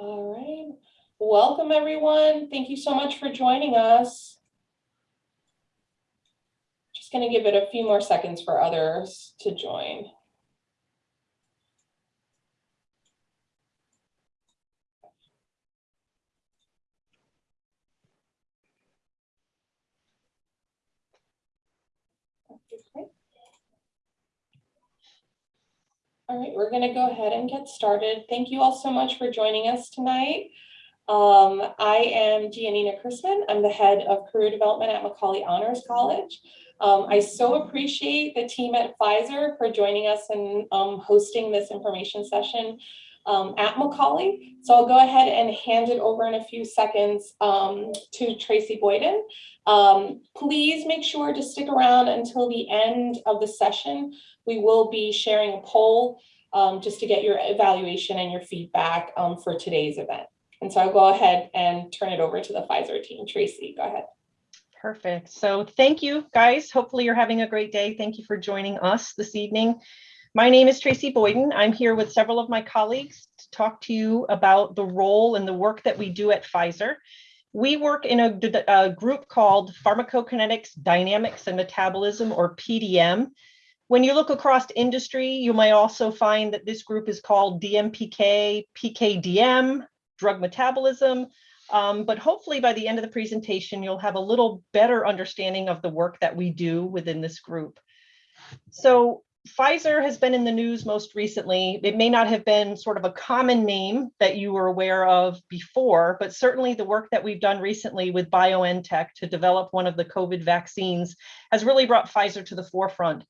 All right. Welcome, everyone. Thank you so much for joining us. Just going to give it a few more seconds for others to join. Okay. All right, we're going to go ahead and get started. Thank you all so much for joining us tonight. Um, I am Giannina Chrisman. I'm the head of career development at Macaulay Honors College. Um, I so appreciate the team at Pfizer for joining us and um, hosting this information session um, at Macaulay. So I'll go ahead and hand it over in a few seconds um, to Tracy Boyden. Um, please make sure to stick around until the end of the session. We will be sharing a poll um, just to get your evaluation and your feedback um, for today's event. And so I'll go ahead and turn it over to the Pfizer team. Tracy, go ahead. Perfect. So thank you guys. Hopefully you're having a great day. Thank you for joining us this evening. My name is Tracy Boyden. I'm here with several of my colleagues to talk to you about the role and the work that we do at Pfizer. We work in a, a group called Pharmacokinetics, Dynamics, and Metabolism, or PDM. When you look across industry, you might also find that this group is called DMPK, PKDM, drug metabolism. Um, but hopefully by the end of the presentation, you'll have a little better understanding of the work that we do within this group. So Pfizer has been in the news most recently. It may not have been sort of a common name that you were aware of before, but certainly the work that we've done recently with BioNTech to develop one of the COVID vaccines has really brought Pfizer to the forefront.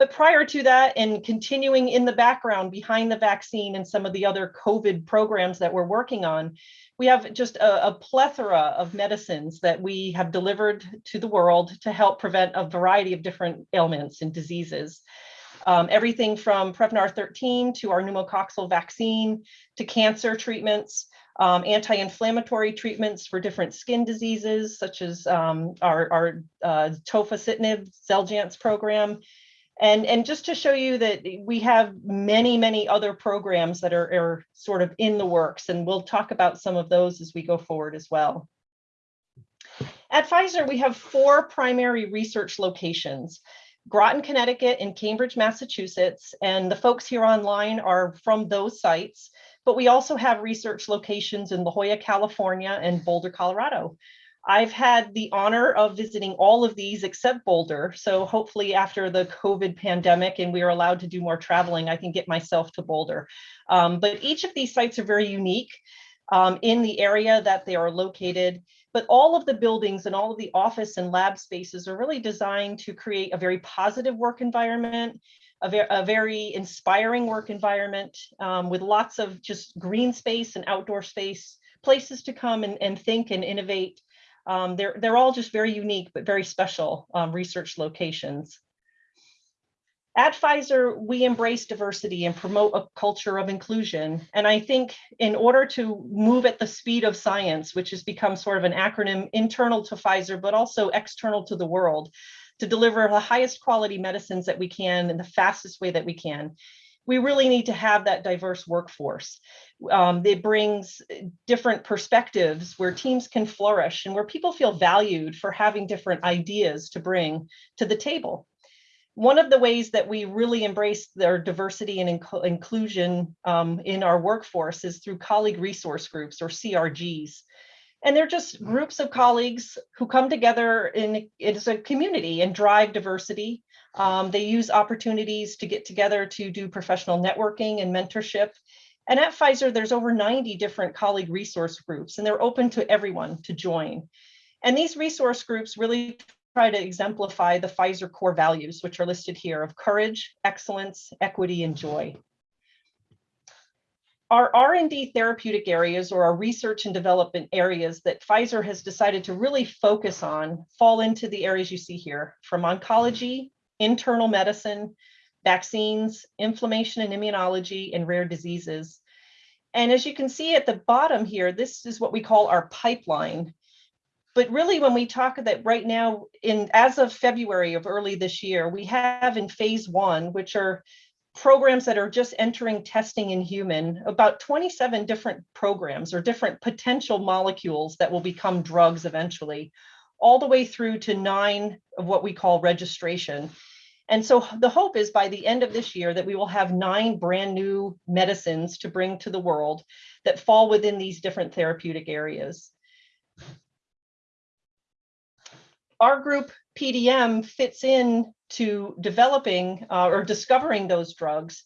But prior to that and continuing in the background behind the vaccine and some of the other COVID programs that we're working on, we have just a, a, plethora of medicines that we have delivered to the world to help prevent a variety of different ailments and diseases. Um, everything from Prevnar 13 to our pneumococcal vaccine to cancer treatments, um, anti-inflammatory treatments for different skin diseases, such as um, our, our uh, tofacitinib Xeljanz program, and, and just to show you that we have many, many other programs that are, are sort of in the works, and we'll talk about some of those as we go forward as well. At Pfizer, we have four primary research locations. Groton, Connecticut and Cambridge, Massachusetts, and the folks here online are from those sites, but we also have research locations in La Jolla, California and Boulder, Colorado. I've had the honor of visiting all of these except Boulder. So hopefully after the COVID pandemic and we are allowed to do more traveling, I can get myself to Boulder. Um, but each of these sites are very unique um, in the area that they are located. But all of the buildings and all of the office and lab spaces are really designed to create a very positive work environment, a, ver a very inspiring work environment um, with lots of just green space and outdoor space, places to come and, and think and innovate um, they're, they're all just very unique, but very special um, research locations. At Pfizer, we embrace diversity and promote a culture of inclusion. And I think in order to move at the speed of science, which has become sort of an acronym internal to Pfizer, but also external to the world, to deliver the highest quality medicines that we can in the fastest way that we can, we really need to have that diverse workforce. Um, it brings different perspectives where teams can flourish and where people feel valued for having different ideas to bring to the table. One of the ways that we really embrace their diversity and inc inclusion um, in our workforce is through colleague resource groups or CRGs. And they're just groups of colleagues who come together in it is a community and drive diversity um, they use opportunities to get together to do professional networking and mentorship. And at Pfizer, there's over 90 different colleague resource groups, and they're open to everyone to join. And these resource groups really try to exemplify the Pfizer core values, which are listed here of courage, excellence, equity, and joy. Our R&D therapeutic areas or our research and development areas that Pfizer has decided to really focus on fall into the areas you see here, from oncology internal medicine, vaccines, inflammation and immunology, and rare diseases. And as you can see at the bottom here, this is what we call our pipeline. But really, when we talk that right now, in as of February of early this year, we have in phase one, which are programs that are just entering testing in human, about 27 different programs or different potential molecules that will become drugs eventually, all the way through to nine of what we call registration. And so the hope is by the end of this year that we will have nine brand new medicines to bring to the world that fall within these different therapeutic areas. Our group PDM fits in to developing uh, or discovering those drugs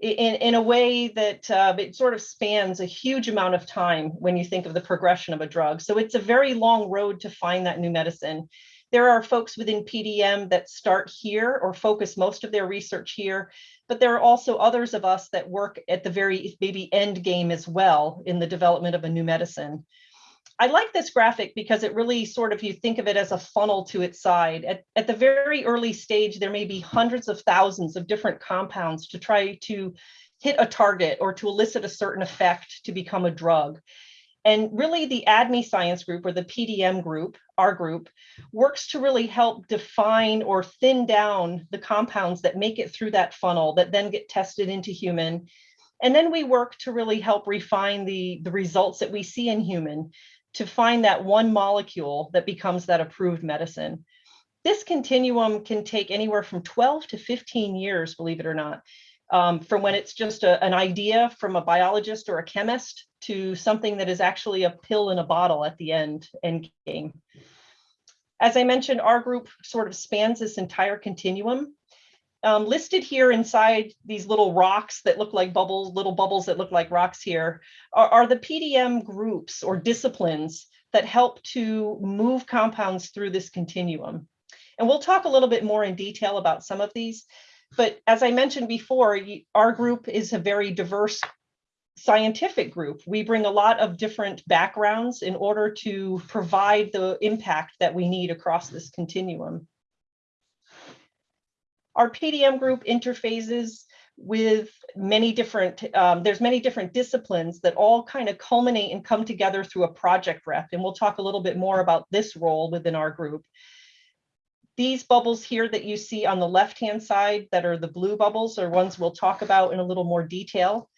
in, in a way that uh, it sort of spans a huge amount of time when you think of the progression of a drug. So it's a very long road to find that new medicine. There are folks within PDM that start here or focus most of their research here, but there are also others of us that work at the very maybe end game as well in the development of a new medicine. I like this graphic because it really sort of, you think of it as a funnel to its side. At, at the very early stage, there may be hundreds of thousands of different compounds to try to hit a target or to elicit a certain effect to become a drug. And really the ADME science group or the PDM group, our group, works to really help define or thin down the compounds that make it through that funnel that then get tested into human. And then we work to really help refine the, the results that we see in human to find that one molecule that becomes that approved medicine. This continuum can take anywhere from 12 to 15 years, believe it or not, um, from when it's just a, an idea from a biologist or a chemist to something that is actually a pill in a bottle at the end, end game. As I mentioned, our group sort of spans this entire continuum. Um, listed here inside these little rocks that look like bubbles, little bubbles that look like rocks here, are, are the PDM groups or disciplines that help to move compounds through this continuum. And we'll talk a little bit more in detail about some of these. But as I mentioned before, our group is a very diverse scientific group. We bring a lot of different backgrounds in order to provide the impact that we need across this continuum. Our PDM group interfaces with many different, um, there's many different disciplines that all kind of culminate and come together through a project rep. And we'll talk a little bit more about this role within our group. These bubbles here that you see on the left-hand side that are the blue bubbles are ones we'll talk about in a little more detail.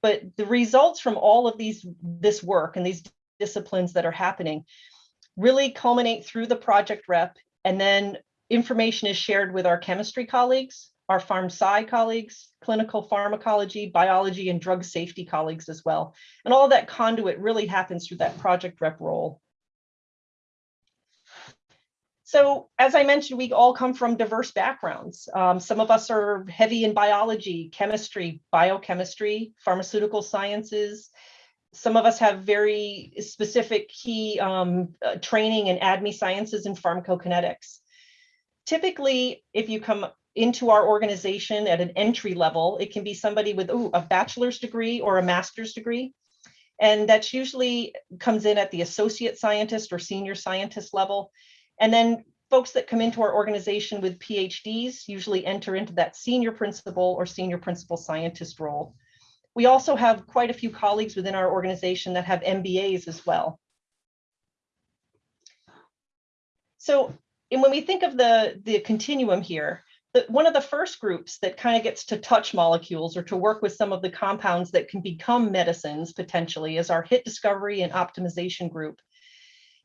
But the results from all of these, this work and these disciplines that are happening really culminate through the project rep and then information is shared with our chemistry colleagues, our pharm sci colleagues, clinical pharmacology, biology, and drug safety colleagues as well. And all that conduit really happens through that project rep role. So as I mentioned, we all come from diverse backgrounds. Um, some of us are heavy in biology, chemistry, biochemistry, pharmaceutical sciences. Some of us have very specific key um, uh, training in ADME sciences and pharmacokinetics typically, if you come into our organization at an entry level, it can be somebody with ooh, a bachelor's degree or a master's degree. And that's usually comes in at the associate scientist or senior scientist level. And then folks that come into our organization with PhDs usually enter into that senior principal or senior principal scientist role. We also have quite a few colleagues within our organization that have MBAs as well. So and when we think of the, the continuum here, the, one of the first groups that kind of gets to touch molecules or to work with some of the compounds that can become medicines potentially is our hit discovery and optimization group.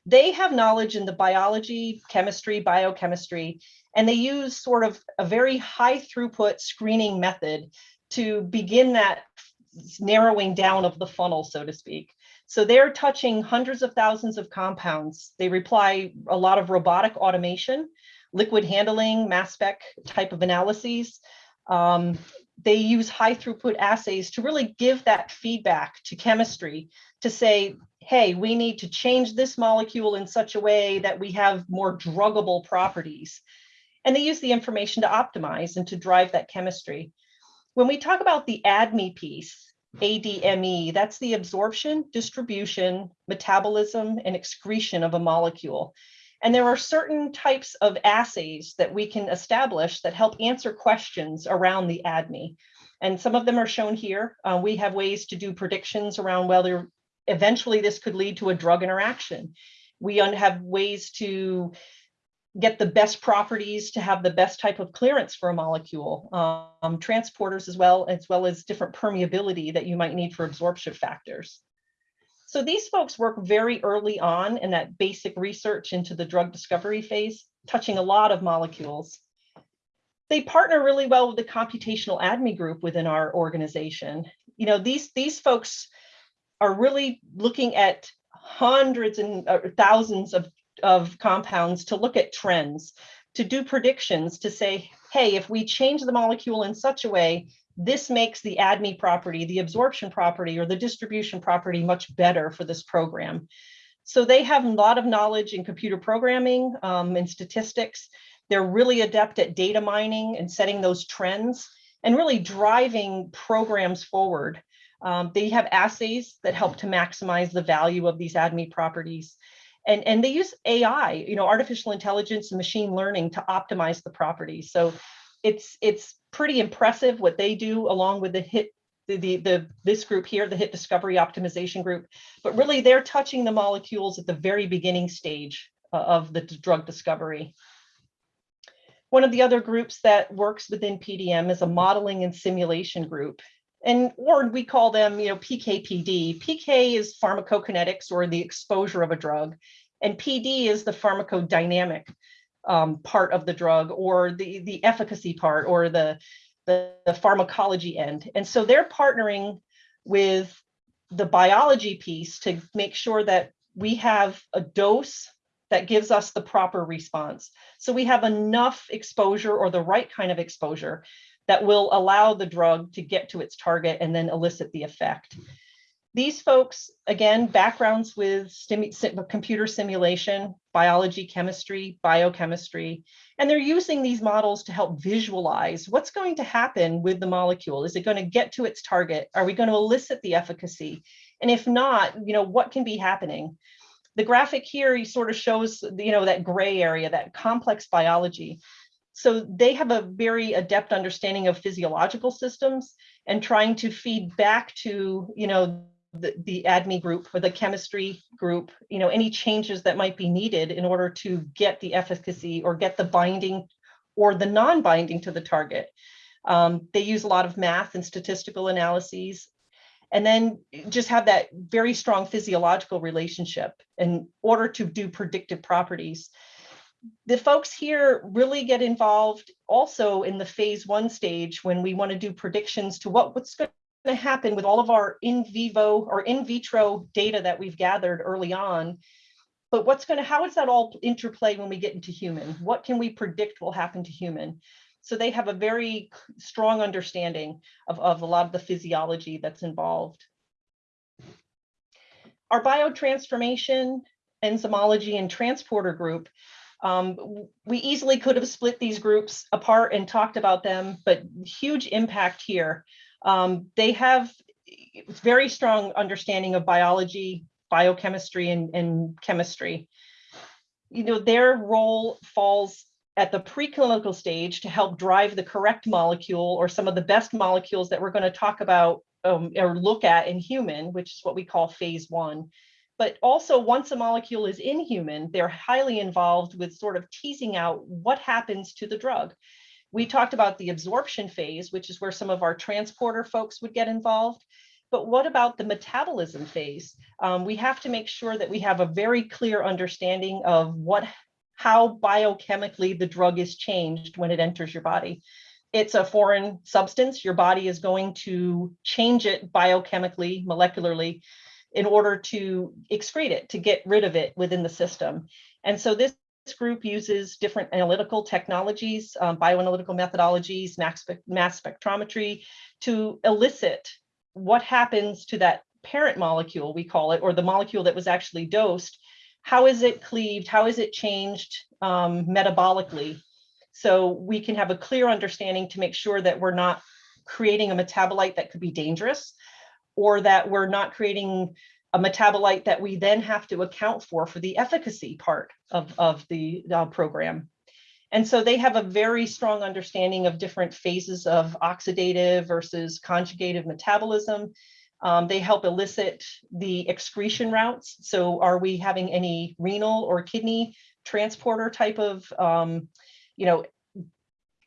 They have knowledge in the biology, chemistry, biochemistry, and they use sort of a very high throughput screening method to begin that narrowing down of the funnel, so to speak. So they're touching hundreds of thousands of compounds. They reply a lot of robotic automation, liquid handling, mass spec type of analyses. Um, they use high throughput assays to really give that feedback to chemistry to say, hey, we need to change this molecule in such a way that we have more druggable properties. And they use the information to optimize and to drive that chemistry. When we talk about the ADME piece, ADME, that's the absorption, distribution, metabolism, and excretion of a molecule. And there are certain types of assays that we can establish that help answer questions around the ADME. And some of them are shown here. Uh, we have ways to do predictions around whether eventually this could lead to a drug interaction. We have ways to get the best properties to have the best type of clearance for a molecule, um, transporters as well, as well as different permeability that you might need for absorption factors. So these folks work very early on in that basic research into the drug discovery phase, touching a lot of molecules. They partner really well with the computational ADME group within our organization. You know, these, these folks are really looking at hundreds and thousands of, of compounds to look at trends, to do predictions, to say, hey, if we change the molecule in such a way, this makes the ADME property, the absorption property, or the distribution property much better for this program. So they have a lot of knowledge in computer programming um, and statistics. They're really adept at data mining and setting those trends and really driving programs forward. Um, they have assays that help to maximize the value of these ADME properties. And, and they use AI, you know, artificial intelligence and machine learning to optimize the properties. So it's it's pretty impressive what they do along with the hit the, the, the this group here, the hit discovery optimization group, but really they're touching the molecules at the very beginning stage uh, of the drug discovery. One of the other groups that works within PDM is a modeling and simulation group. And or we call them, you know, PKPD. PK is pharmacokinetics or the exposure of a drug, and PD is the pharmacodynamic um, part of the drug or the, the efficacy part or the, the, the pharmacology end. And so they're partnering with the biology piece to make sure that we have a dose that gives us the proper response. So we have enough exposure or the right kind of exposure that will allow the drug to get to its target and then elicit the effect. These folks, again, backgrounds with computer simulation, biology, chemistry, biochemistry, and they're using these models to help visualize what's going to happen with the molecule. Is it going to get to its target? Are we going to elicit the efficacy? And if not, you know, what can be happening? The graphic here sort of shows, you know, that gray area, that complex biology. So they have a very adept understanding of physiological systems and trying to feed back to, you know, the, the ADME group or the chemistry group, you know, any changes that might be needed in order to get the efficacy or get the binding or the non-binding to the target. Um, they use a lot of math and statistical analyses and then just have that very strong physiological relationship in order to do predictive properties. The folks here really get involved also in the phase one stage when we want to do predictions to what, what's going to happen with all of our in vivo or in vitro data that we've gathered early on. But what's going to, how is that all interplay when we get into human? What can we predict will happen to human? So they have a very strong understanding of, of a lot of the physiology that's involved. Our biotransformation, enzymology, and transporter group um, we easily could have split these groups apart and talked about them, but huge impact here. Um, they have very strong understanding of biology, biochemistry, and, and chemistry. You know, their role falls at the preclinical stage to help drive the correct molecule or some of the best molecules that we're going to talk about um, or look at in human, which is what we call phase one. But also once a molecule is in human, they're highly involved with sort of teasing out what happens to the drug. We talked about the absorption phase, which is where some of our transporter folks would get involved. But what about the metabolism phase? Um, we have to make sure that we have a very clear understanding of what, how biochemically the drug is changed when it enters your body. It's a foreign substance. Your body is going to change it biochemically, molecularly, in order to excrete it, to get rid of it within the system. And so this group uses different analytical technologies, um, bioanalytical methodologies, mass, mass spectrometry to elicit what happens to that parent molecule, we call it, or the molecule that was actually dosed. How is it cleaved? How is it changed um, metabolically? So we can have a clear understanding to make sure that we're not creating a metabolite that could be dangerous or that we're not creating a metabolite that we then have to account for for the efficacy part of, of the uh, program. And so they have a very strong understanding of different phases of oxidative versus conjugative metabolism. Um, they help elicit the excretion routes. So are we having any renal or kidney transporter type of, um, you know,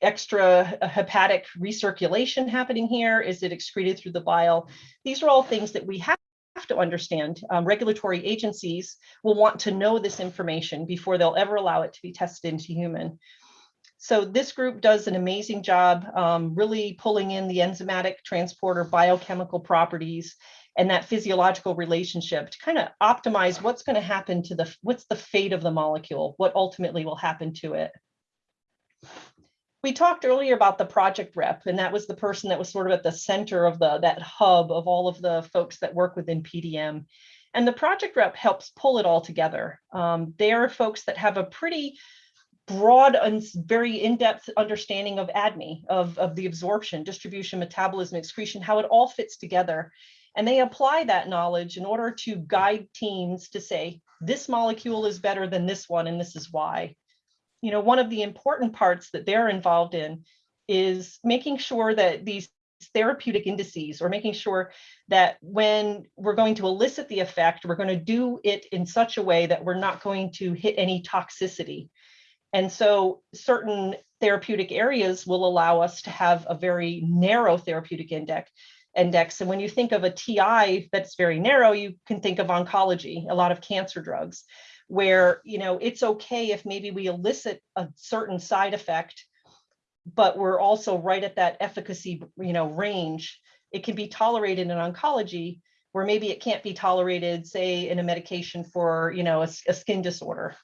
extra hepatic recirculation happening here? Is it excreted through the bile? These are all things that we have have to understand. Um, regulatory agencies will want to know this information before they'll ever allow it to be tested into human. So this group does an amazing job um, really pulling in the enzymatic transporter biochemical properties and that physiological relationship to kind of optimize what's going to happen to the, what's the fate of the molecule, what ultimately will happen to it. We talked earlier about the project rep, and that was the person that was sort of at the center of the that hub of all of the folks that work within PDM. And the project rep helps pull it all together. Um, they are folks that have a pretty broad and very in-depth understanding of ADME, of, of the absorption, distribution, metabolism, excretion, how it all fits together. And they apply that knowledge in order to guide teams to say, this molecule is better than this one, and this is why you know, one of the important parts that they're involved in is making sure that these therapeutic indices or making sure that when we're going to elicit the effect, we're going to do it in such a way that we're not going to hit any toxicity. And so certain therapeutic areas will allow us to have a very narrow therapeutic index. Index. And when you think of a TI that's very narrow, you can think of oncology, a lot of cancer drugs where you know it's okay if maybe we elicit a certain side effect but we're also right at that efficacy you know range. It can be tolerated in oncology where maybe it can't be tolerated say in a medication for you know a, a skin disorder.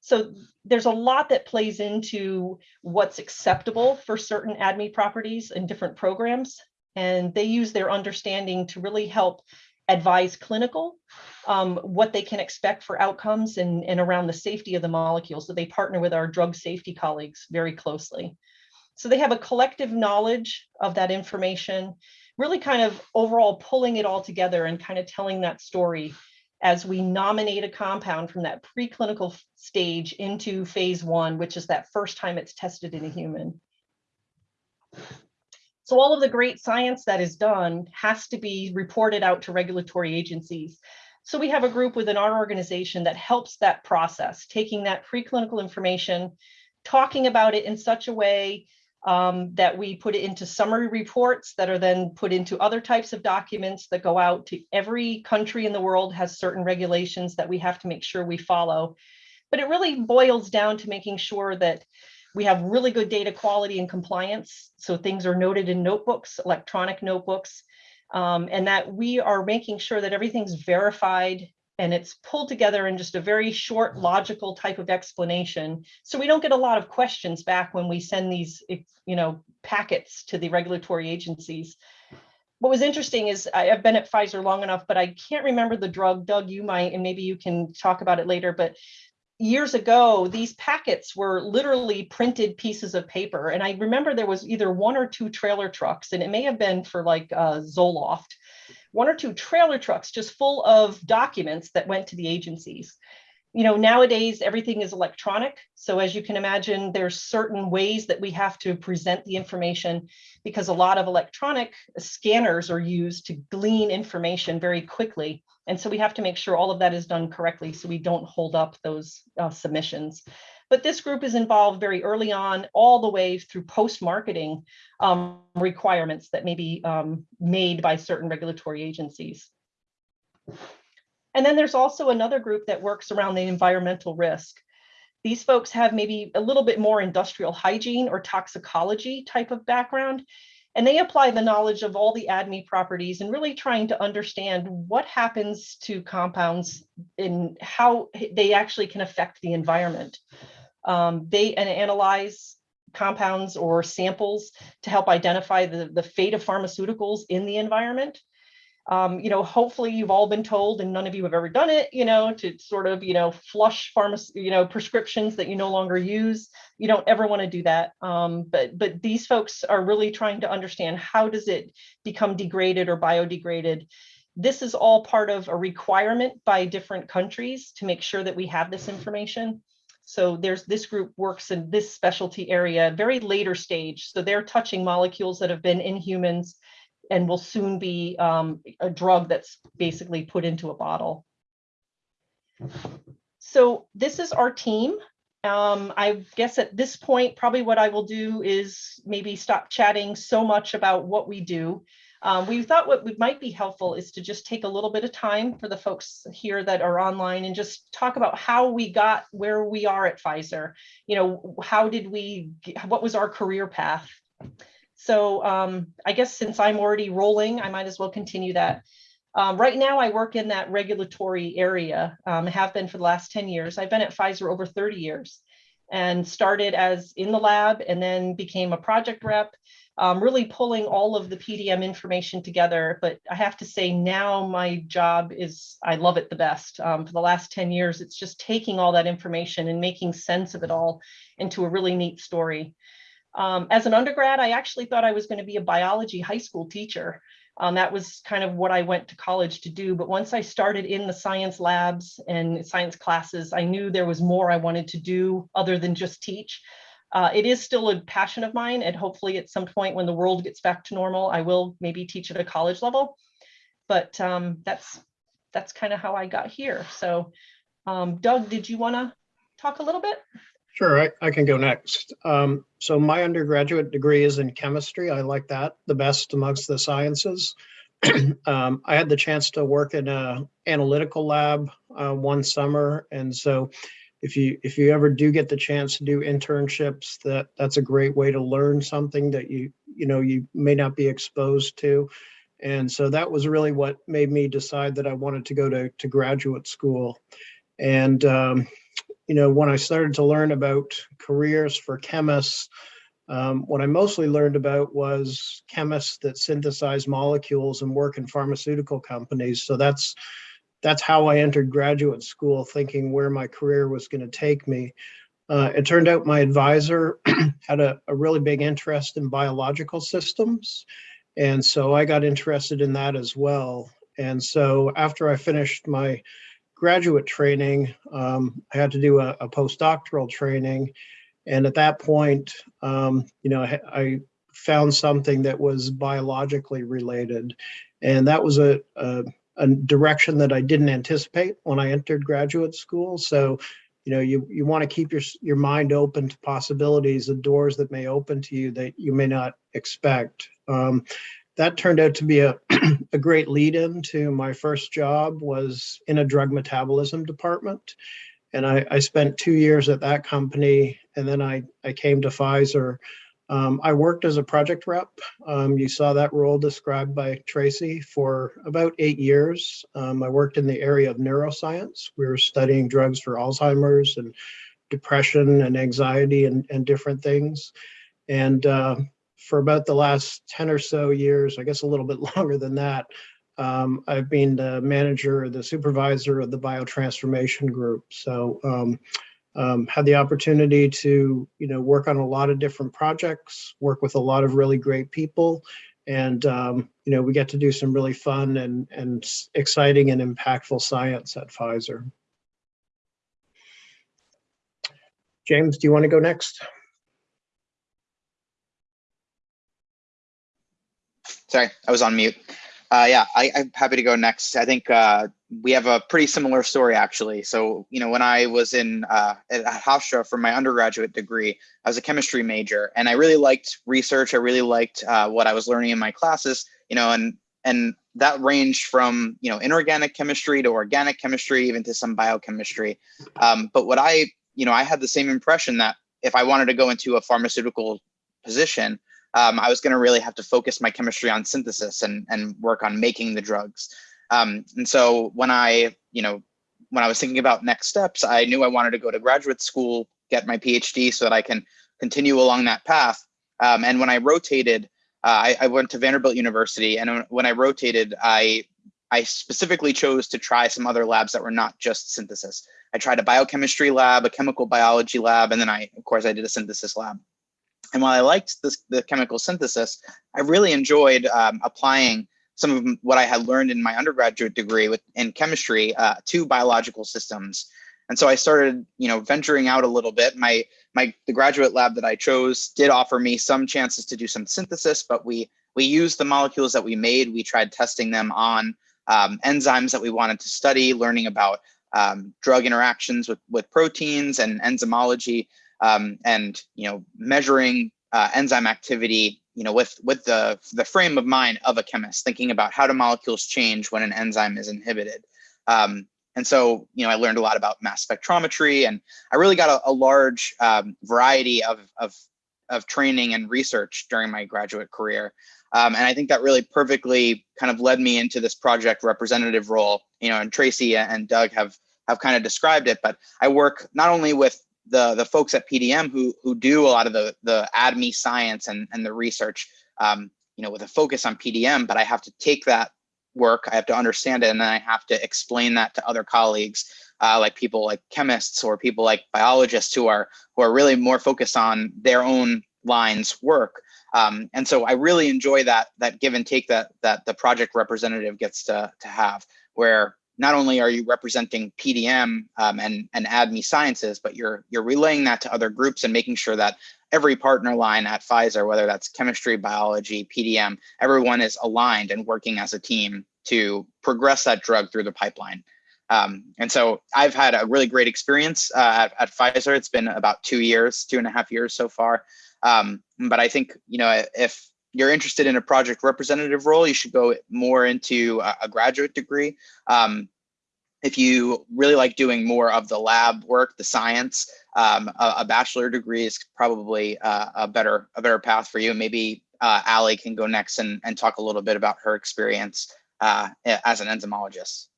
So there's a lot that plays into what's acceptable for certain ADME properties in different programs and they use their understanding to really help advise clinical um, what they can expect for outcomes and, and around the safety of the molecules. So they partner with our drug safety colleagues very closely. So they have a collective knowledge of that information, really kind of overall pulling it all together and kind of telling that story as we nominate a compound from that preclinical stage into phase one, which is that first time it's tested in a human. So all of the great science that is done has to be reported out to regulatory agencies. So we have a group within our organization that helps that process, taking that preclinical information, talking about it in such a way um, that we put it into summary reports that are then put into other types of documents that go out to every country in the world has certain regulations that we have to make sure we follow. But it really boils down to making sure that we have really good data quality and compliance. So things are noted in notebooks, electronic notebooks, um, and that we are making sure that everything's verified and it's pulled together in just a very short logical type of explanation. So we don't get a lot of questions back when we send these, you know, packets to the regulatory agencies. What was interesting is I, have been at Pfizer long enough, but I can't remember the drug. Doug, you might, and maybe you can talk about it later, but years ago, these packets were literally printed pieces of paper. And I remember there was either one or two trailer trucks, and it may have been for like uh, Zoloft, one or two trailer trucks just full of documents that went to the agencies. You know, nowadays everything is electronic. So as you can imagine, there's certain ways that we have to present the information because a lot of electronic scanners are used to glean information very quickly. And so we have to make sure all of that is done correctly so we don't hold up those uh, submissions. But this group is involved very early on, all the way through post-marketing um, requirements that may be um, made by certain regulatory agencies. And then there's also another group that works around the environmental risk. These folks have maybe a little bit more industrial hygiene or toxicology type of background, and they apply the knowledge of all the ADME properties and really trying to understand what happens to compounds and how they actually can affect the environment. Um, they and analyze compounds or samples to help identify the, the fate of pharmaceuticals in the environment um, you know, hopefully you've all been told and none of you have ever done it, you know, to sort of, you know, flush pharmacy, you know, prescriptions that you no longer use. You don't ever want to do that. Um, but but these folks are really trying to understand how does it become degraded or biodegraded. This is all part of a requirement by different countries to make sure that we have this information. So there's this group works in this specialty area, very later stage. So they're touching molecules that have been in humans and will soon be um, a drug that's basically put into a bottle. So this is our team. Um, I guess at this point, probably what I will do is maybe stop chatting so much about what we do. Um, we thought what would might be helpful is to just take a little bit of time for the folks here that are online and just talk about how we got where we are at Pfizer. You know, how did we, what was our career path? So um, I guess since I'm already rolling, I might as well continue that. Um, right now, I work in that regulatory area, um, have been for the last 10 years. I've been at Pfizer over 30 years and started as in the lab and then became a project rep, um, really pulling all of the PDM information together. But I have to say now my job is, I love it the best. Um, for the last 10 years, it's just taking all that information and making sense of it all into a really neat story. Um, as an undergrad, I actually thought I was going to be a biology high school teacher. Um, that was kind of what I went to college to do. But once I started in the science labs and science classes, I knew there was more I wanted to do other than just teach. Uh, it is still a passion of mine, and hopefully at some point when the world gets back to normal, I will maybe teach at a college level. But um, that's that's kind of how I got here. So, um, Doug, did you want to talk a little bit? Sure, I, I can go next. Um, so my undergraduate degree is in chemistry. I like that the best amongst the sciences. um, I had the chance to work in a analytical lab uh, one summer, and so if you if you ever do get the chance to do internships, that that's a great way to learn something that you you know you may not be exposed to. And so that was really what made me decide that I wanted to go to, to graduate school. And um, you know, when I started to learn about careers for chemists, um, what I mostly learned about was chemists that synthesize molecules and work in pharmaceutical companies. So that's that's how I entered graduate school, thinking where my career was going to take me. Uh, it turned out my advisor had a, a really big interest in biological systems. And so I got interested in that as well. And so after I finished my graduate training, um, I had to do a, a, postdoctoral training. And at that point, um, you know, I, I, found something that was biologically related. And that was a, a, a, direction that I didn't anticipate when I entered graduate school. So, you know, you, you want to keep your, your mind open to possibilities and doors that may open to you that you may not expect. Um, that turned out to be a, a great lead in to my first job was in a drug metabolism department. And I, I spent two years at that company and then I, I came to Pfizer. Um, I worked as a project rep. Um, you saw that role described by Tracy for about eight years. Um, I worked in the area of neuroscience. We were studying drugs for Alzheimer's and depression and anxiety and, and different things. And uh, for about the last 10 or so years, I guess a little bit longer than that, um, I've been the manager, the supervisor of the biotransformation group. So um, um, had the opportunity to, you know, work on a lot of different projects, work with a lot of really great people. And, um, you know, we get to do some really fun and, and exciting and impactful science at Pfizer. James, do you want to go next? Sorry, I was on mute. Uh, yeah, I, am happy to go next. I think uh, we have a pretty similar story actually. So, you know, when I was in uh, at Hofstra for my undergraduate degree, I was a chemistry major, and I really liked research. I really liked uh, what I was learning in my classes. You know, and and that ranged from you know inorganic chemistry to organic chemistry, even to some biochemistry. Um, but what I, you know, I had the same impression that if I wanted to go into a pharmaceutical position, um, I was going to really have to focus my chemistry on synthesis and, and work on making the drugs. Um, and so when I, you know, when I was thinking about next steps, I knew I wanted to go to graduate school, get my PhD so that I can continue along that path. Um, and when I rotated, uh, I, I, went to Vanderbilt University. And when I rotated, I, I specifically chose to try some other labs that were not just synthesis. I tried a biochemistry lab, a chemical biology lab, and then I, of course, I did a synthesis lab. And while I liked this, the chemical synthesis, I really enjoyed um, applying some of what I had learned in my undergraduate degree with, in chemistry uh, to biological systems. And so I started, you know, venturing out a little bit. My, my, the graduate lab that I chose did offer me some chances to do some synthesis, but we we used the molecules that we made. We tried testing them on um, enzymes that we wanted to study, learning about um, drug interactions with, with proteins and enzymology, um, and you know measuring uh, enzyme activity, you know, with with the the frame of mind of a chemist, thinking about how do molecules change when an enzyme is inhibited. Um, and so, you know, I learned a lot about mass spectrometry, and I really got a, a large um, variety of, of of training and research during my graduate career. Um, and I think that really perfectly kind of led me into this project representative role, you know, and Tracy and Doug have have kind of described it, but I work not only with the the folks at PDM who who do a lot of the the ADME science and and the research, um, you know, with a focus on PDM, but I have to take that work, I have to understand it, and then I have to explain that to other colleagues, uh, like people like chemists or people like biologists who are who are really more focused on their own lines work. Um, and so I really enjoy that that give and take that that the project representative gets to to have, where not only are you representing PDM um, and and ADME sciences, but you're you're relaying that to other groups and making sure that every partner line at Pfizer, whether that's chemistry, biology, PDM, everyone is aligned and working as a team to progress that drug through the pipeline. Um, and so I've had a really great experience uh, at, at Pfizer. It's been about two years, two and a half years so far. Um, but I think, you know, if you're interested in a project representative role, you should go more into a, a graduate degree. Um, if you really like doing more of the lab work, the science, um, a, a, bachelor degree is probably uh, a better a better path for you. Maybe uh, Allie can go next and, and talk a little bit about her experience uh, as an enzymologist.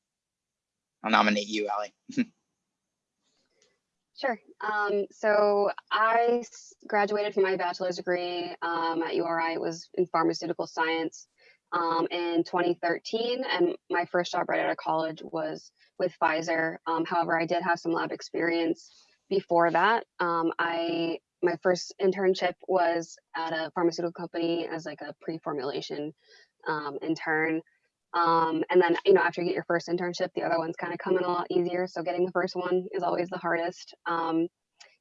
I'll nominate you, Allie. Sure. Um, so I graduated from my bachelor's degree um, at URI. It was in pharmaceutical science um, in 2013, and my first job right out of college was with Pfizer. Um, however, I did have some lab experience before that. Um, I my first internship was at a pharmaceutical company as like a pre-formulation um, intern. Um, and then, you know, after you get your first internship, the other ones kind of come in a lot easier. So getting the first one is always the hardest. Um,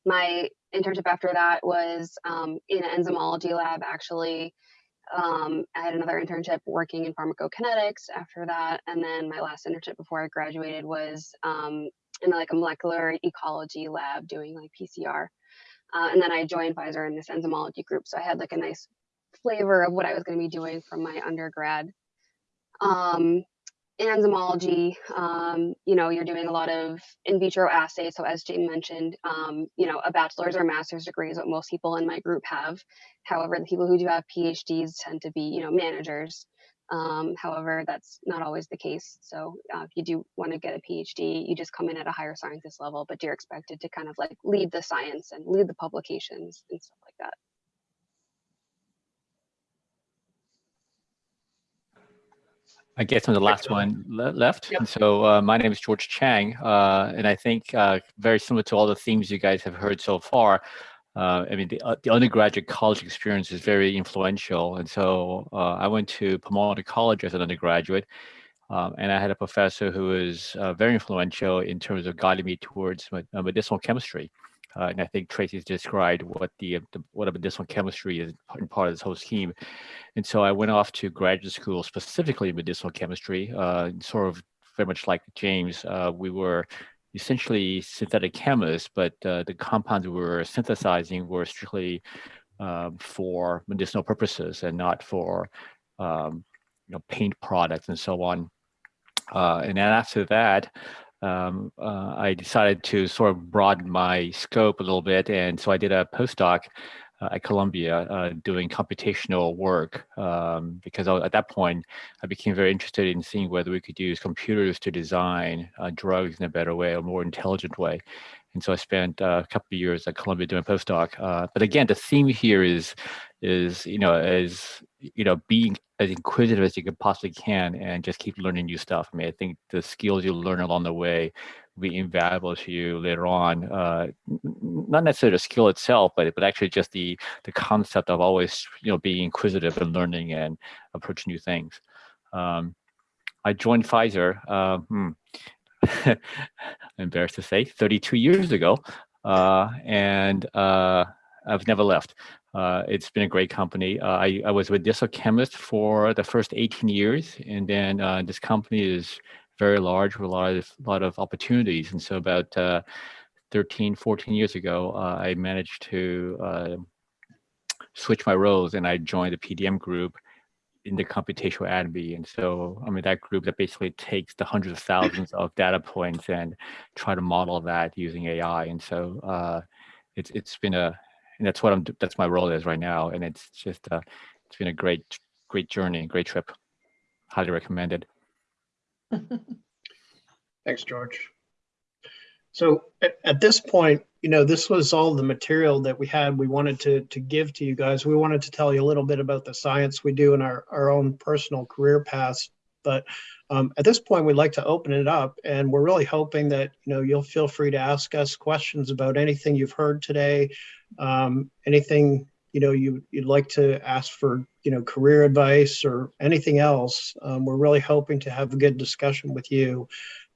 my internship after that was um, in an enzymology lab, actually. Um, I had another internship working in pharmacokinetics after that. And then my last internship before I graduated was um, in like a molecular ecology lab doing like PCR. Uh, and then I joined Pfizer in this enzymology group. So I had like a nice flavor of what I was going to be doing from my undergrad um, enzymology, um, you know, you're doing a lot of in vitro assays. So as Jane mentioned, um, you know, a bachelor's or master's degree is what most people in my group have. However, the people who do have PhDs tend to be, you know, managers. Um, however, that's not always the case. So uh, if you do want to get a PhD, you just come in at a higher scientist level, but you're expected to kind of like lead the science and lead the publications and stuff like that. I guess I'm the last one le left. Yep. So uh, my name is George Chang, uh, and I think uh, very similar to all the themes you guys have heard so far. Uh, I mean, the, uh, the, undergraduate college experience is very influential. And so uh, I went to Pomona College as an undergraduate, um, and I had a professor who was very influential in terms of guiding me towards medicinal chemistry. Uh, and I think Tracy's described what the, the, what a medicinal chemistry is in part of this whole scheme. And so I went off to graduate school specifically in medicinal chemistry, uh, sort of very much like James. Uh, we were essentially synthetic chemists, but uh, the compounds we were synthesizing were strictly um, for medicinal purposes and not for um, you know paint products and so on. Uh, and then after that, um, uh, I decided to sort of broaden my scope a little bit. And so I did a postdoc uh, at Columbia uh, doing computational work um, because at that point I became very interested in seeing whether we could use computers to design uh, drugs in a better way, a more intelligent way. And so I spent uh, a couple of years at Columbia doing postdoc. Uh, but again, the theme here is, is you know, is you know, being as inquisitive as you could possibly can and just keep learning new stuff. I mean, I think the skills you learn along the way will be invaluable to you later on. Uh, not necessarily the skill itself, but but actually just the the concept of always you know being inquisitive and learning and approaching new things. Um, I joined Pfizer. Uh, hmm, embarrassed to say, 32 years ago, uh, and uh, I've never left. Uh, it's been a great company. Uh, I, I was with Digital Chemist for the first 18 years, and then uh, this company is very large with a lot of lot of opportunities. And so about uh, 13, 14 years ago, uh, I managed to uh, switch my roles and I joined the PDM group in the computational ADME. And so, I mean, that group that basically takes the hundreds of thousands of data points and try to model that using AI. And so it's it's been a, and that's what I'm, that's my role is right now. And it's just, uh, it's been a great, great journey, great trip. Highly recommended. Thanks, George. So at, at this point, you know, this was all the material that we had. We wanted to to give to you guys. We wanted to tell you a little bit about the science we do in our, our own personal career paths. But um, at this point, we'd like to open it up, and we're really hoping that you know you'll feel free to ask us questions about anything you've heard today, um, anything you know you you'd like to ask for you know career advice or anything else. Um, we're really hoping to have a good discussion with you.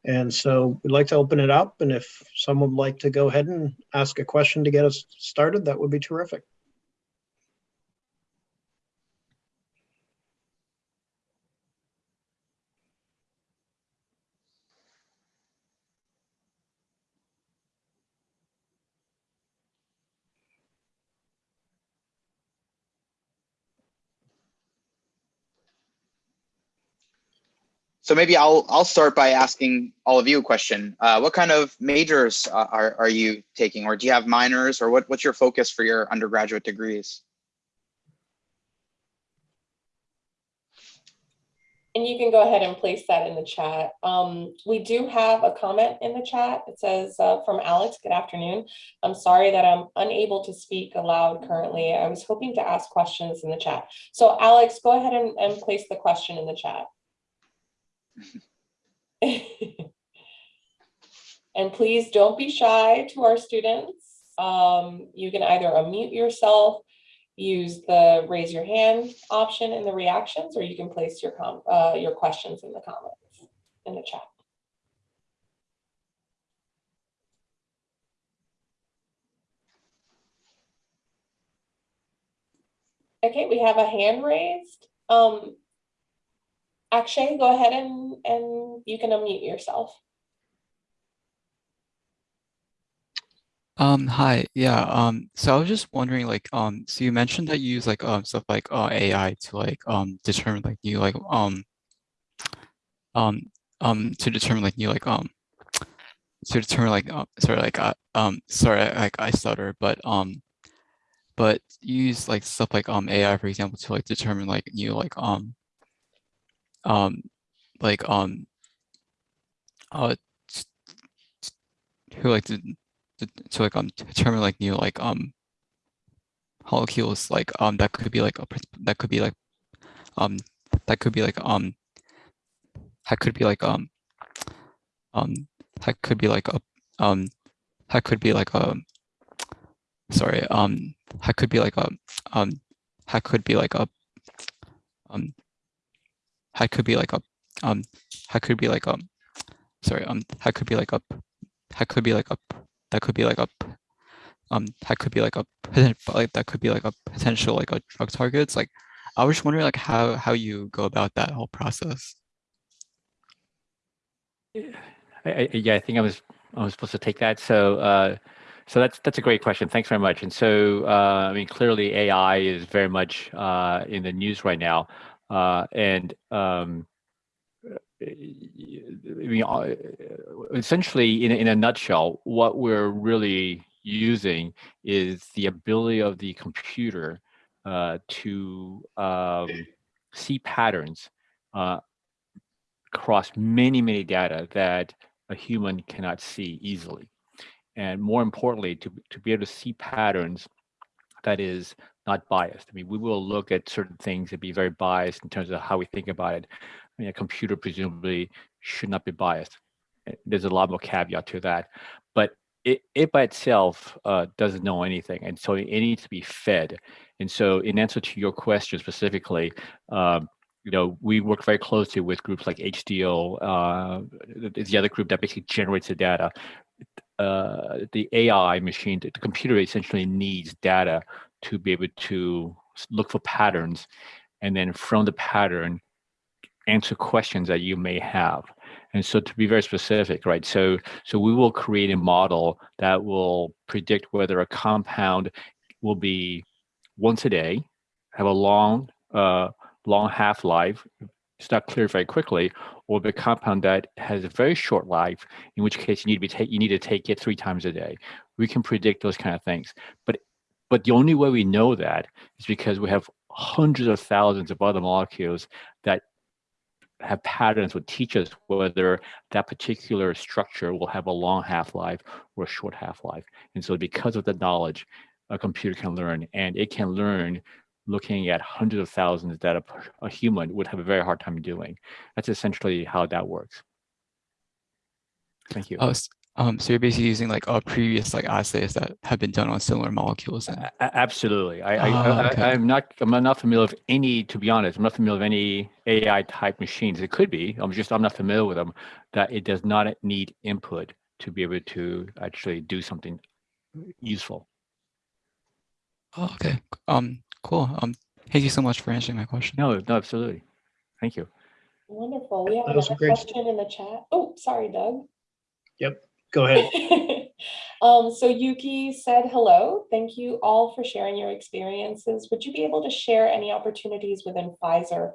And so we'd like to open it up. And if someone would like to go ahead and ask a question to get us started, that would be terrific. So maybe I'll I'll start by asking all of you a question. Uh, what kind of majors uh, are are you taking, or do you have minors, or what what's your focus for your undergraduate degrees? And you can go ahead and place that in the chat. Um, we do have a comment in the chat. It says uh, from Alex, good afternoon. I'm sorry that I'm unable to speak aloud currently. I was hoping to ask questions in the chat. So Alex, go ahead and, and place the question in the chat. and please don't be shy to our students. Um, you can either unmute yourself, use the raise your hand option in the reactions, or you can place your uh, your questions in the comments in the chat. Okay, we have a hand raised. Um, Akshay, go ahead and, and you can unmute yourself. Um, hi, yeah, um, so I was just wondering, like, um, so you mentioned that you use like um stuff like uh AI to like um determine like new like um um um to determine like new like um to determine like uh, sorry like uh, um sorry like I stutter but um but you use like stuff like um AI for example to like determine like new like um um like um uh who like to, to, to like um determine like new like um molecules like um that could be like a that could be like um that could be like um that could be like um um that could be like a um that could be like a sorry um that could be like a um that could be like a um that could be like a um that could be like a sorry um that could be like a that could be like a that could be like a um that could be like a like that could be like a potential like a drug targets like I was just wondering like how how you go about that whole process. I, I, yeah, I think I was I was supposed to take that. So uh, so that's that's a great question. Thanks very much. And so uh, I mean, clearly AI is very much uh, in the news right now, and um, mean, uh, essentially, in in a nutshell, what we're really using is the ability of the computer uh, to um, see patterns uh, across many, many data that a human cannot see easily. And more importantly, to, to be able to see patterns that is not biased. I mean, we will look at certain things and be very biased in terms of how we think about it. I mean, a computer presumably should not be biased. Eh, there's a lot more caveat to that. But it, it by itself uh, doesn't know anything. And so it needs to be fed. And so in answer to your question specifically, um, you know, we work very closely with groups like HDO, uh, the other group that basically generates the data. Uh, the AI machine, the computer essentially needs data to be able to look for patterns and then from the pattern answer questions that you may have. And so to be very specific right so so we will create a model that will predict whether a compound will be once a day have a long uh long half-life it's not clear very quickly or the compound that has a very short life in which case you need to be take you need to take it three times a day we can predict those kind of things but but the only way we know that is because we have hundreds of thousands of other molecules that have patterns would teach us whether that particular structure will have a long half-life or a short half-life. And so because of the knowledge, a computer can learn and it can learn looking at hundreds of thousands that a human would have a very hard time doing. That's essentially how that works. Thank you. Oh, um, so you're basically using like uh, previous like assays that have been done on similar molecules and A- a- Absolutely. I, I, Ah, I, okay. I'm not, I'm not familiar with any, to be honest, I'm not familiar with any AI type machines. It could be, I'm just, I'm not familiar with them, that it does not need input to be able to actually do something useful. oh, okay. Um, cool. Um, thank you so much for answering my question. No, no, absolutely. Thank you. Wonderful. We have That was a another great- question in the chat. Oh, sorry, Doug. Yep. Go ahead. um, so Yuki said hello. Thank you all for sharing your experiences. Would you be able to share any opportunities within Pfizer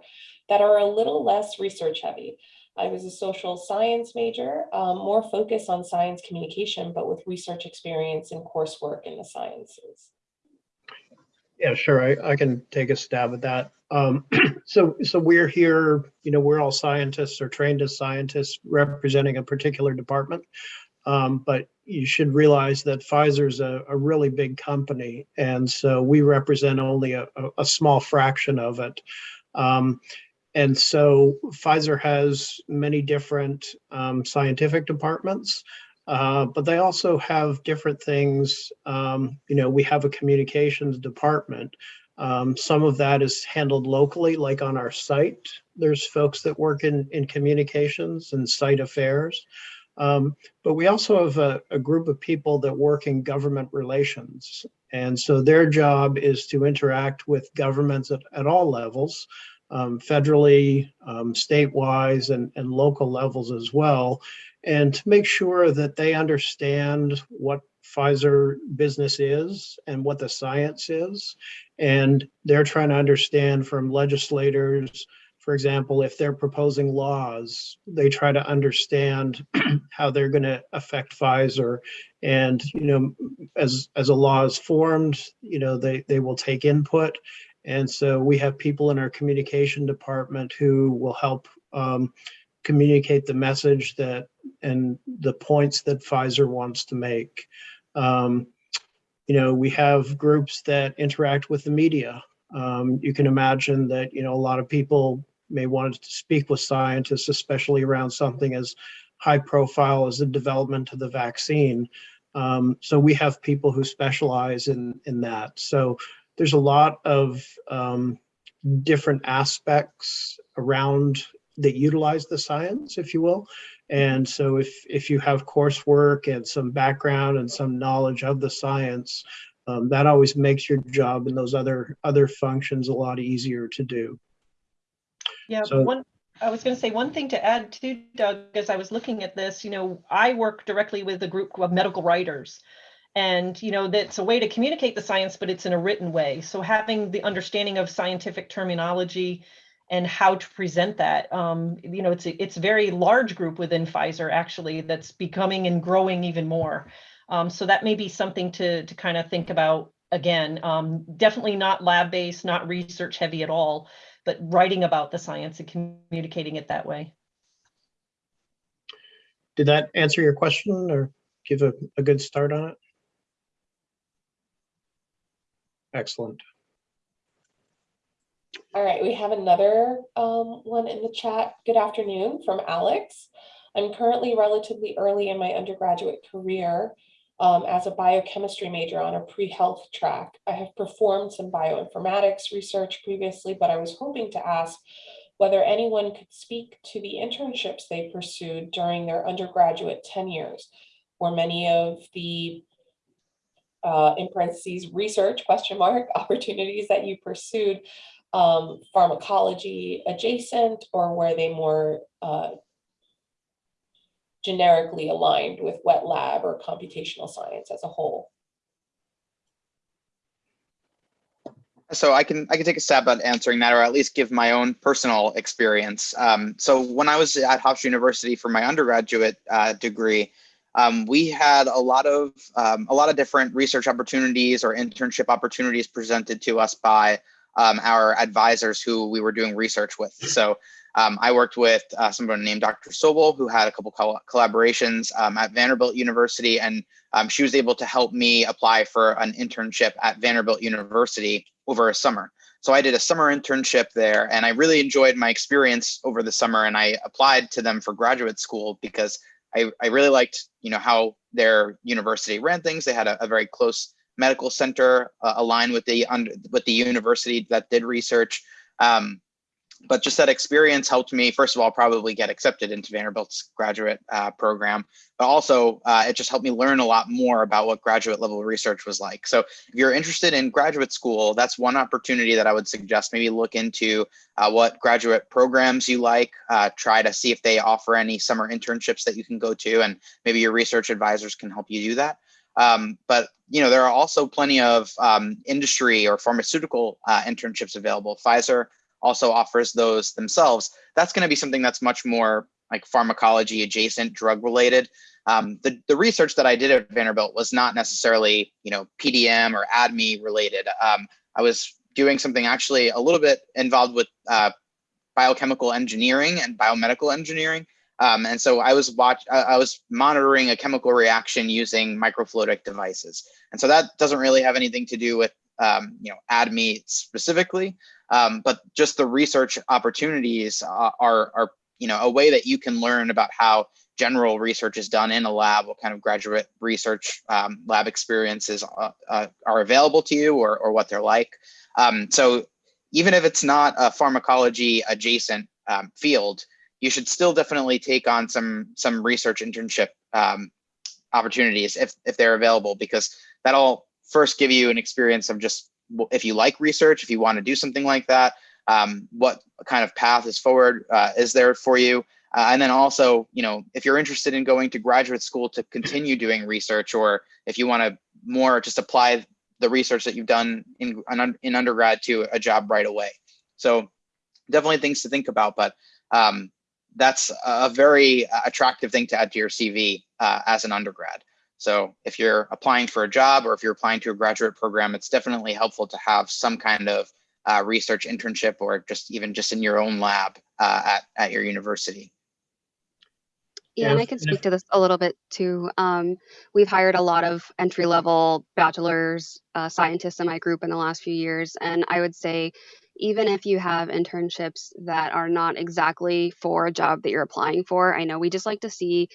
that are a little less research heavy? I was a social science major, um, more focused on science communication, but with research experience and coursework in the sciences. Yeah, sure. I, I can take a stab at that. Um, so, so we're here, you know, we're all scientists or trained as scientists representing a particular department. Um, but you should realize that Pfizer's a, a really big company. And so we represent only a, a, a small fraction of it. Um, and so Pfizer has many different um, scientific departments. Uh, but they also have different things. Um, you know, we have a communications department. Um, some of that is handled locally, like on our site. There's folks that work in, in communications and site affairs. Um, but we also have a, a group of people that work in government relations. And so their job is to interact with governments at, at all levels, um, federally, um, statewise, and, and local levels as well and to make sure that they understand what Pfizer business is and what the science is. And they're trying to understand from legislators, for example, if they're proposing laws, they try to understand how they're going to affect Pfizer. And, you know, as, as a law is formed, you know, they, they will take input. And so we have people in our communication department who will help um, communicate the message that and the points that Pfizer wants to make. Um, you know, we have groups that interact with the media. Um, you can imagine that, you know, a lot of people may want to speak with scientists, especially around something as high profile as the development of the vaccine. Um, so we have people who specialize in, in that. So there's a lot of um, different aspects around that utilize the science, if you will. And so if, if you have coursework and some background and some knowledge of the science, um, that always makes your job and those other, other functions a lot easier to do. Yeah, So- one, I was going to say one thing to add too, Doug, as I was looking at this, you know, I work directly with a group of medical writers. And, you know, that's a way to communicate the science, but it's in a written way. So having the understanding of scientific terminology and how to present that, um, you know, it's a, it's a very large group within Pfizer actually that's becoming and growing even more. Um, so that may be something to, to kind of think about again. Um, definitely not lab-based, not research heavy at all but writing about the science and communicating it that way. Did that answer your question or give a, a good start on it? Excellent. All right, we have another um, one in the chat. Good afternoon from Alex. I'm currently relatively early in my undergraduate career um, as a biochemistry major on a pre-health track. I have performed some bioinformatics research previously, but I was hoping to ask whether anyone could speak to the internships they pursued during their undergraduate tenures. Were many of the uh, in parentheses, research, question mark, opportunities that you pursued um, pharmacology adjacent or were they more uh, generically aligned with wet lab or computational science as a whole? So I can I can take a stab at answering that, or at least give my own personal experience. Um, so when I was at Hofstra University for my undergraduate uh, degree, um, we had a lot of um, a lot of different research opportunities or internship opportunities presented to us by um, our advisors who we were doing research with. So um, I worked with uh, someone named Dr. Sobel, who had a couple col collaborations um, at Vanderbilt University, and um, she was able to help me apply for an internship at Vanderbilt University over a summer. So I did a summer internship there, and I really enjoyed my experience over the summer. And I applied to them for graduate school because I, I really liked, you know, how their university ran things. They had a, a very close medical center uh, aligned with the under, with the university that did research. Um, but just that experience helped me, first of all, probably get accepted into Vanderbilt's graduate uh, program, but also uh, it just helped me learn a lot more about what graduate level research was like. So if you're interested in graduate school, that's one opportunity that I would suggest maybe look into uh, what graduate programs you like, uh, try to see if they offer any summer internships that you can go to, and maybe your research advisors can help you do that. Um, but you know there are also plenty of um, industry or pharmaceutical uh, internships available. Pfizer also offers those themselves. That's going to be something that's much more like pharmacology adjacent, drug related. Um, the, the research that I did at Vanderbilt was not necessarily, you know, PDM or ADME related. Um, I was doing something actually a little bit involved with uh, biochemical engineering and biomedical engineering. Um, and so I was watch, I was monitoring a chemical reaction using microfluidic devices. And so that doesn't really have anything to do with, um, you know, ADME specifically, um, but just the research opportunities are, are, you know, a way that you can learn about how general research is done in a lab, what kind of graduate research um, lab experiences uh, uh, are available to you or, or what they're like. Um, so even if it's not a pharmacology adjacent um, field, you should still definitely take on some some research internship um, opportunities if if they're available because that'll first give you an experience of just if you like research, if you want to do something like that, um, what kind of path is forward uh, is there for you, uh, and then also you know if you're interested in going to graduate school to continue doing research, or if you want to more just apply the research that you've done in in undergrad to a job right away. So definitely things to think about, but um, that's a very attractive thing to add to your CV uh, as an undergrad. So if you're applying for a job or if you're applying to a graduate program, it's definitely helpful to have some kind of uh, research internship or just even just in your own lab uh, at, at your university. Yeah, and I can speak to this a little bit too. Um, we've hired a lot of entry level bachelor's uh, scientists in my group in the last few years. And I would say even if you have internships that are not exactly for a job that you're applying for, I know we just like to see,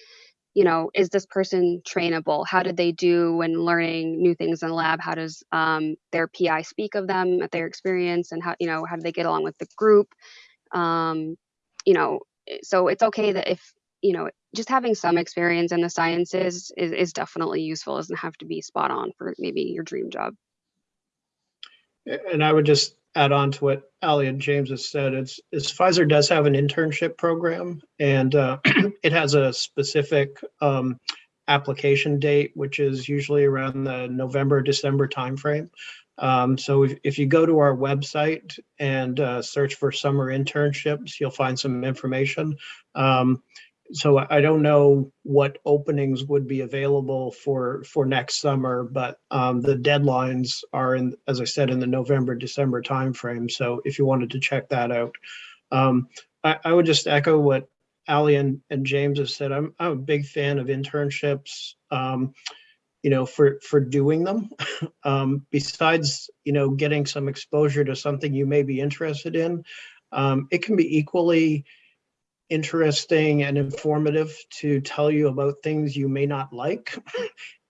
you know, is this person trainable? How did they do when learning new things in the lab? How does um, their PI speak of them at their experience and how, you know, how do they get along with the group? Um, you know, so it's okay that if, you know, just having some experience in the sciences is, is definitely useful. It doesn't have to be spot on for maybe your dream job. And I would just add on to what Ali and James has said, it's, it's Pfizer does have an internship program and uh, it has a specific um, application date, which is usually around the November, December timeframe. Um, so if, if you go to our website and uh, search for summer internships, you'll find some information. Um, so I don't know what openings would be available for for next summer, but um, the deadlines are in, as I said, in the November December timeframe. So if you wanted to check that out, um, I, I, would just echo what Ali and, and James have said. I'm I'm a big fan of internships. Um, you know, for for doing them, um, besides you know getting some exposure to something you may be interested in, um, it can be equally interesting and informative to tell you about things you may not like.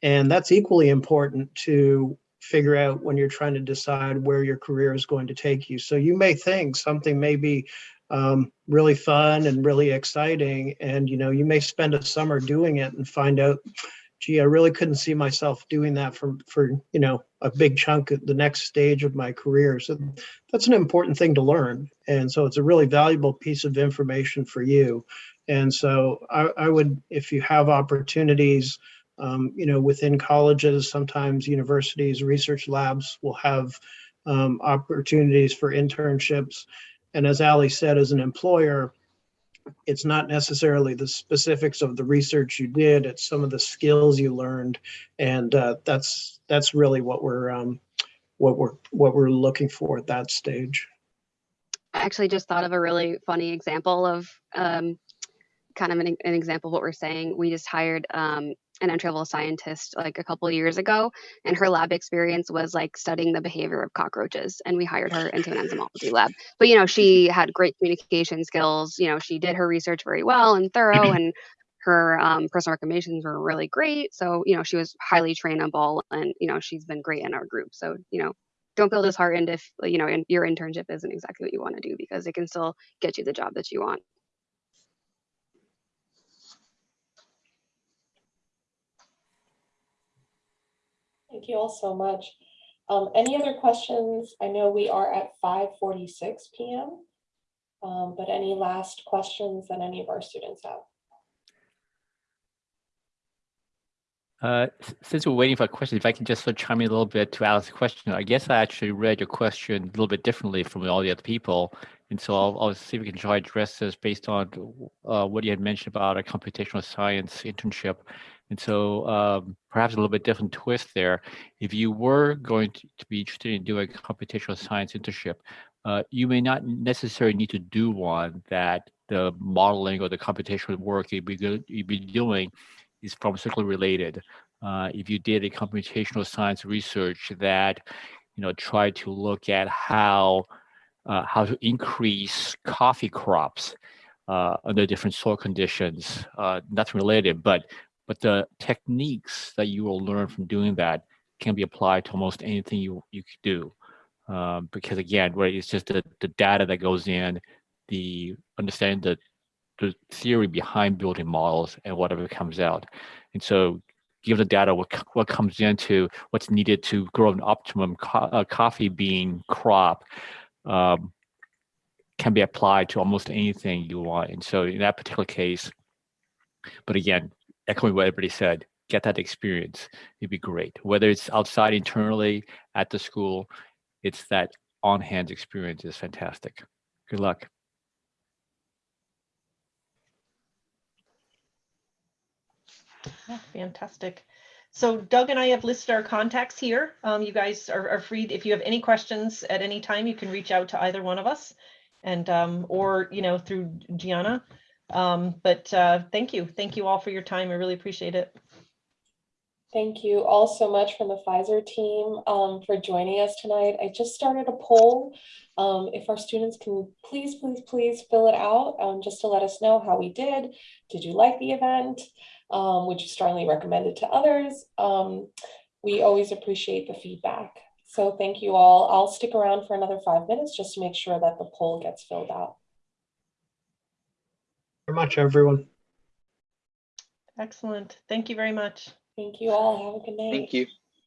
and that's equally important to figure out when you're trying to decide where your career is going to take you. So you may think something may be um, really fun and really exciting, and you know you may spend a summer doing it and find out gee, I really couldn't see myself doing that for, for, you know, a big chunk of the next stage of my career. So that's an important thing to learn. And so it's a really valuable piece of information for you. And so I, I would, if you have opportunities, um, you know, within colleges, sometimes universities, research labs will have um, opportunities for internships. And as Ali said, as an employer, it's not necessarily the specifics of the research you did, it's some of the skills you learned. And uh, that's that's really what we're um, what we're what we're looking for at that stage. I actually just thought of a really funny example of um, kind of an, an example of what we're saying. We just hired um, an entry level scientist like a couple of years ago, and her lab experience was like studying the behavior of cockroaches. And we hired her into an enzymology lab. But you know, she had great communication skills. You know, she did her research very well and thorough, and her um, personal recommendations were really great. So you know, she was highly trainable, and you know, she's been great in our group. So you know. Don't feel disheartened if you know in, your internship isn't exactly what you want to do because it can still get you the job that you want. Thank you all so much. Um, any other questions? I know we are at five forty-six PM. Um, but any last questions that any of our students have? Uh, Since we're waiting for a question, if I can just sort of chime in a little bit to Alex's question, I guess I actually read your question a little bit differently from all the other people. And so I'll, I'll see if we can try to address this based on uh, what you had mentioned about a computational science internship. And so um, perhaps a little bit different twist there. If you were going to, to be interested in doing a computational science internship, uh, you may not necessarily need to do one that the modeling or the computational work you'd be, you'd be doing is pharmaceutically related. Uh, if you did a computational science research that, you know, tried to look at how uh, how to increase coffee crops uh, under different soil conditions, uh, nothing related, but but the techniques that you will learn from doing that can be applied to almost anything you you could do. Um, because again, right, it's just the, the data that goes in, the understanding the the theory behind building models and whatever comes out. And so given the data, what, what comes into what's needed to grow an optimum co- uh, coffee bean crop um, can be applied to almost anything you want. And so in that particular case, but again, echoing what everybody said, get that experience. It'd be great. Whether it's outside internally at the school, it's that on-hand experience is fantastic. Good luck. Yeah, Fantastic. So Doug and I have listed our contacts here. Um, you guys are, are free, if you have any questions at any time, you can reach out to either one of us and, um, or, you know, through Gianna. Um, but, uh, thank you. Thank you all for your time. I really appreciate it. Thank you all so much from the Pfizer team um, for joining us tonight. I just started a poll. Um, if our students can please, please, please fill it out um, just to let us know how we did. Did you like the event? Um, would you strongly recommend it to others? Um, we always appreciate the feedback. So thank you all. I'll stick around for another five minutes just to make sure that the poll gets filled out. Very much, everyone. Excellent. Thank you very much. Thank you all. Have a good night. Thank you.